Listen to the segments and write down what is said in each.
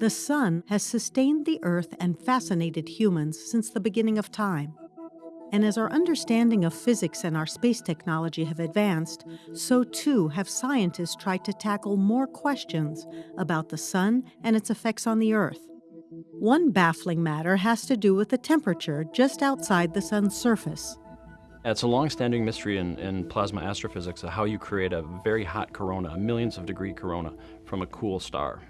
The sun has sustained the Earth and fascinated humans since the beginning of time. And as our understanding of physics and our space technology have advanced, so too have scientists tried to tackle more questions about the sun and its effects on the Earth. One baffling matter has to do with the temperature just outside the sun's surface. It's a long-standing mystery in, in, plasma astrophysics of how you create a very hot corona, a millions of degree corona, from a cool star.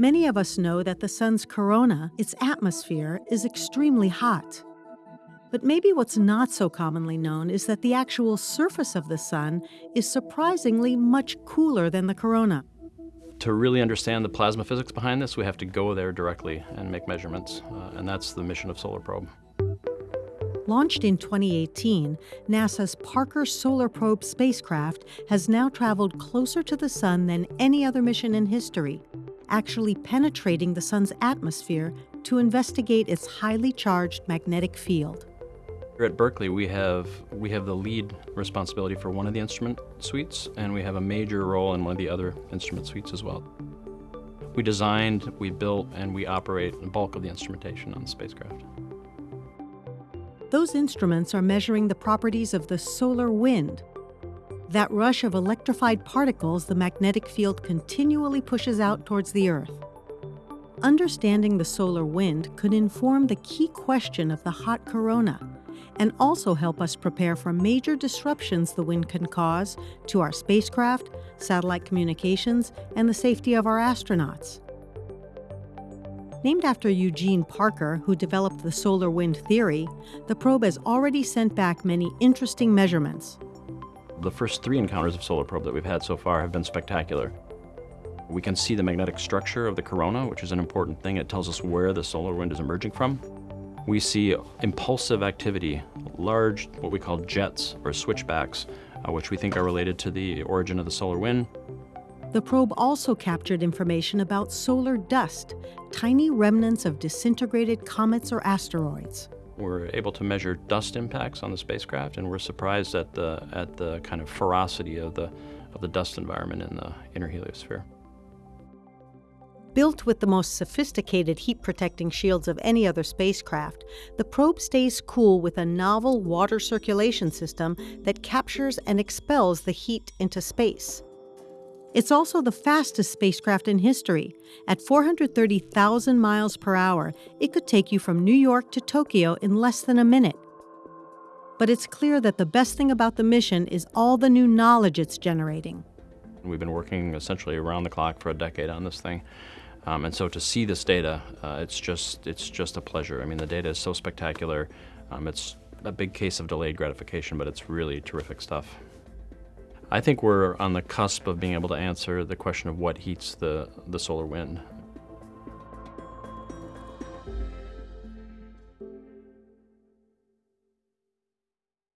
Many of us know that the sun's corona, its atmosphere, is extremely hot. But maybe what's not so commonly known is that the actual surface of the sun is surprisingly much cooler than the corona. To really understand the plasma physics behind this, we have to go there directly and make measurements, uh, and that's the mission of Solar Probe. Launched in 2018, NASA's Parker Solar Probe spacecraft has now traveled closer to the Sun than any other mission in history, actually penetrating the Sun's atmosphere to investigate its highly charged magnetic field. Here at Berkeley, we have, we have the lead responsibility for one of the instrument suites, and we have a major role in one of the other instrument suites as well. We designed, we built, and we operate the bulk of the instrumentation on the spacecraft. Those instruments are measuring the properties of the solar wind, that rush of electrified particles the magnetic field continually pushes out towards the Earth. Understanding the solar wind could inform the key question of the hot corona and also help us prepare for major disruptions the wind can cause to our spacecraft, satellite communications, and the safety of our astronauts. Named after Eugene Parker, who developed the solar wind theory, the probe has already sent back many interesting measurements. The first three encounters of solar probe that we've had so far have been spectacular. We can see the magnetic structure of the corona, which is an important thing. It tells us where the solar wind is emerging from. We see impulsive activity, large, what we call jets or switchbacks, uh, which we think are related to the origin of the solar wind. The probe also captured information about solar dust, tiny remnants of disintegrated comets or asteroids. We're able to measure dust impacts on the spacecraft, and we're surprised at the, at the kind of ferocity of the, of the dust environment in the inner heliosphere. Built with the most sophisticated heat protecting shields of any other spacecraft, the probe stays cool with a novel water circulation system that captures and expels the heat into space. It's also the fastest spacecraft in history. At 430,000 miles per hour, it could take you from New York to Tokyo in less than a minute. But it's clear that the best thing about the mission is all the new knowledge it's generating. We've been working essentially around the clock for a decade on this thing. Um, and so to see this data, uh, it's just it's just a pleasure. I mean, the data is so spectacular. Um, it's a big case of delayed gratification, but it's really terrific stuff. I think we're on the cusp of being able to answer the question of what heats the, the solar wind.